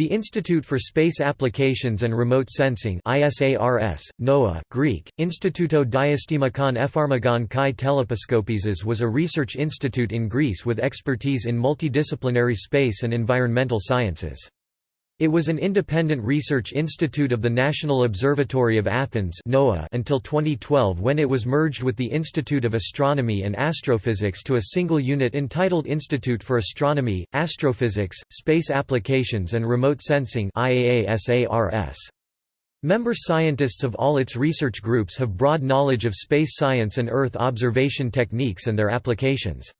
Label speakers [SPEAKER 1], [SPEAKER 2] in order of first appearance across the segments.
[SPEAKER 1] The Institute for Space Applications and Remote Sensing ISARS, NOA, Greek, Instituto Diastemakon Epharmagon Kai Telepiskopises was a research institute in Greece with expertise in multidisciplinary space and environmental sciences. It was an independent research institute of the National Observatory of Athens until 2012 when it was merged with the Institute of Astronomy and Astrophysics to a single unit entitled Institute for Astronomy, Astrophysics, Space Applications and Remote Sensing IAASARS. Member scientists of all its research groups have broad knowledge of space science and Earth observation techniques and their applications.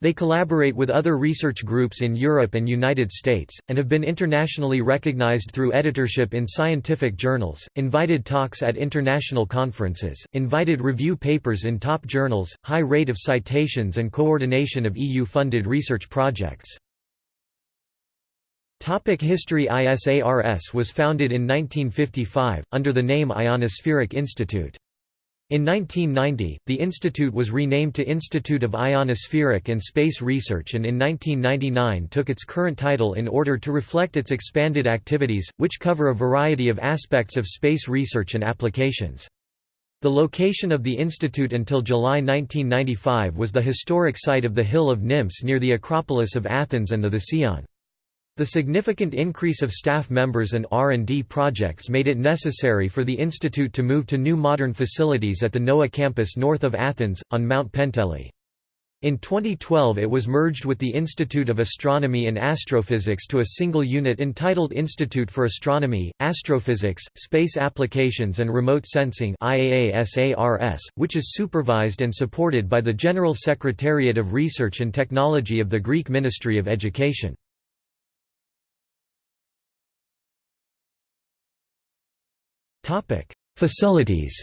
[SPEAKER 1] They collaborate with other research groups in Europe and United States, and have been internationally recognized through editorship in scientific journals, invited talks at international conferences, invited review papers in top journals, high rate of citations and coordination of EU-funded research projects. Topic History ISARS was founded in 1955, under the name Ionospheric Institute. In 1990, the institute was renamed to Institute of Ionospheric and Space Research and in 1999 took its current title in order to reflect its expanded activities, which cover a variety of aspects of space research and applications. The location of the institute until July 1995 was the historic site of the Hill of Nymphs near the Acropolis of Athens and the Thesion. The significant increase of staff members and R&D projects made it necessary for the institute to move to new modern facilities at the NOA campus north of Athens, on Mount Penteli. In 2012 it was merged with the Institute of Astronomy and Astrophysics to a single unit entitled Institute for Astronomy, Astrophysics, Space Applications and Remote Sensing which is supervised and supported by the General Secretariat of Research and Technology of the Greek Ministry of Education. Facilities.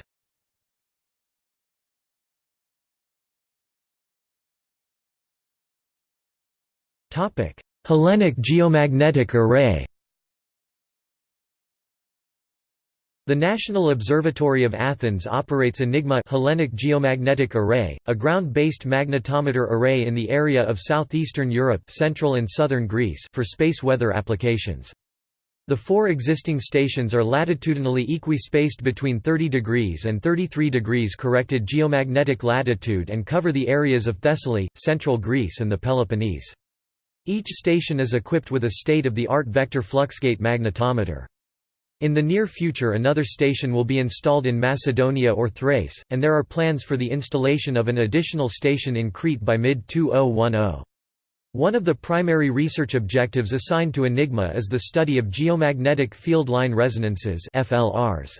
[SPEAKER 1] Topic: Hellenic Geomagnetic Array. The National Observatory of Athens operates Enigma Hellenic Geomagnetic Array, a ground-based magnetometer array in the area of southeastern Europe central and southern Greece for space weather applications. The four existing stations are latitudinally equi-spaced between 30 degrees and 33 degrees corrected geomagnetic latitude and cover the areas of Thessaly, central Greece and the Peloponnese. Each station is equipped with a state-of-the-art vector fluxgate magnetometer. In the near future another station will be installed in Macedonia or Thrace, and there are plans for the installation of an additional station in Crete by mid-2010. One of the primary research objectives assigned to Enigma is the study of geomagnetic field line resonances FLRs.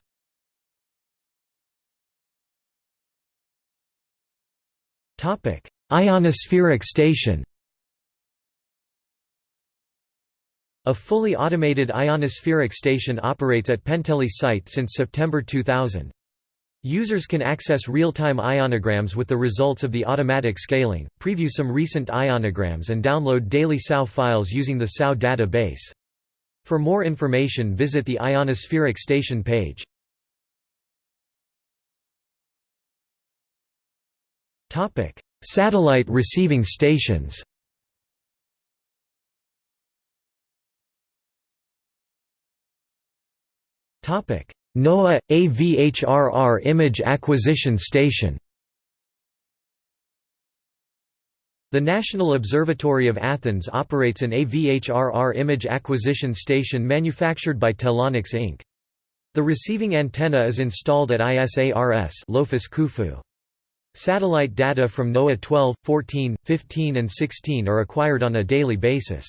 [SPEAKER 1] Topic: Ionospheric station. A fully automated ionospheric station operates at Penteli site since September 2000. Users can access real-time ionograms with the results of the automatic scaling, preview some recent ionograms and download daily SAO files using the SAO database. For more information visit the Ionospheric Station page. Satellite receiving stations NOAA – AVHRR Image Acquisition Station The National Observatory of Athens operates an AVHRR image acquisition station manufactured by Telonics Inc. The receiving antenna is installed at ISARS Lofos Kouphou. Satellite data from NOAA 12, 14, 15 and 16 are acquired on a daily basis.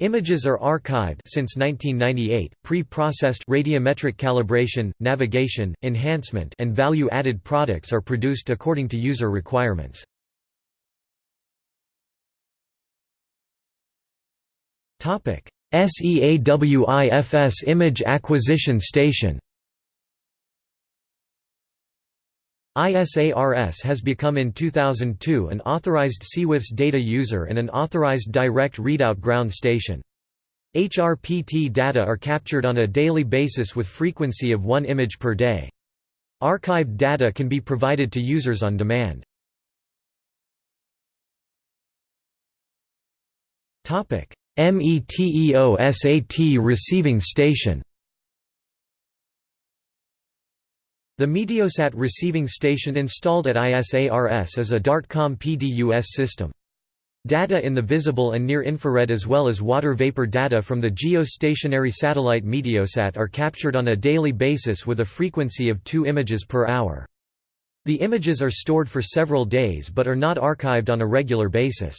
[SPEAKER 1] Images are archived since 1998. Pre-processed radiometric calibration, navigation, enhancement, and value-added products are produced according to user requirements. Topic: SEAWIFS Image Acquisition Station. ISARS has become in 2002 an authorized SEAWIFS data user and an authorized direct readout ground station. HRPT data are captured on a daily basis with frequency of one image per day. Archived data can be provided to users on demand. METEOSAT receiving station The Meteosat receiving station installed at ISARS is a DARTCOM PDUS system. Data in the visible and near-infrared as well as water vapor data from the geostationary satellite Meteosat are captured on a daily basis with a frequency of two images per hour. The images are stored for several days but are not archived on a regular basis.